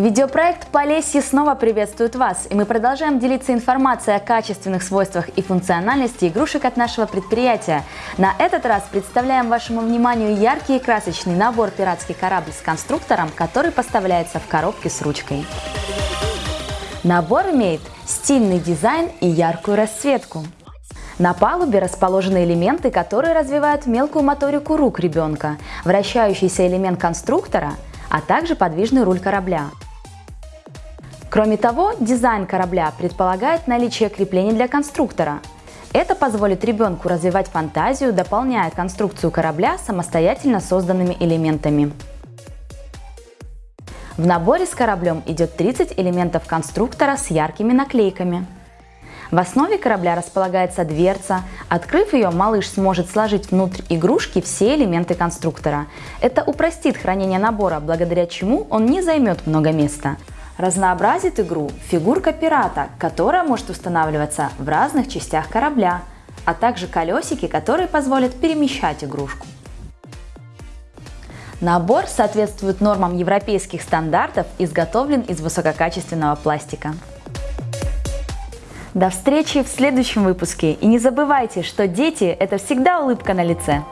Видеопроект «Полесье» снова приветствует вас, и мы продолжаем делиться информацией о качественных свойствах и функциональности игрушек от нашего предприятия. На этот раз представляем вашему вниманию яркий и красочный набор «Пиратский корабль» с конструктором, который поставляется в коробке с ручкой. Набор имеет стильный дизайн и яркую расцветку. На палубе расположены элементы, которые развивают мелкую моторику рук ребенка, вращающийся элемент конструктора, а также подвижный руль корабля. Кроме того, дизайн корабля предполагает наличие креплений для конструктора. Это позволит ребенку развивать фантазию, дополняя конструкцию корабля самостоятельно созданными элементами. В наборе с кораблем идет 30 элементов конструктора с яркими наклейками. В основе корабля располагается дверца. Открыв ее, малыш сможет сложить внутрь игрушки все элементы конструктора. Это упростит хранение набора, благодаря чему он не займет много места. Разнообразит игру фигурка пирата, которая может устанавливаться в разных частях корабля, а также колесики, которые позволят перемещать игрушку. Набор соответствует нормам европейских стандартов, изготовлен из высококачественного пластика. До встречи в следующем выпуске и не забывайте, что дети – это всегда улыбка на лице.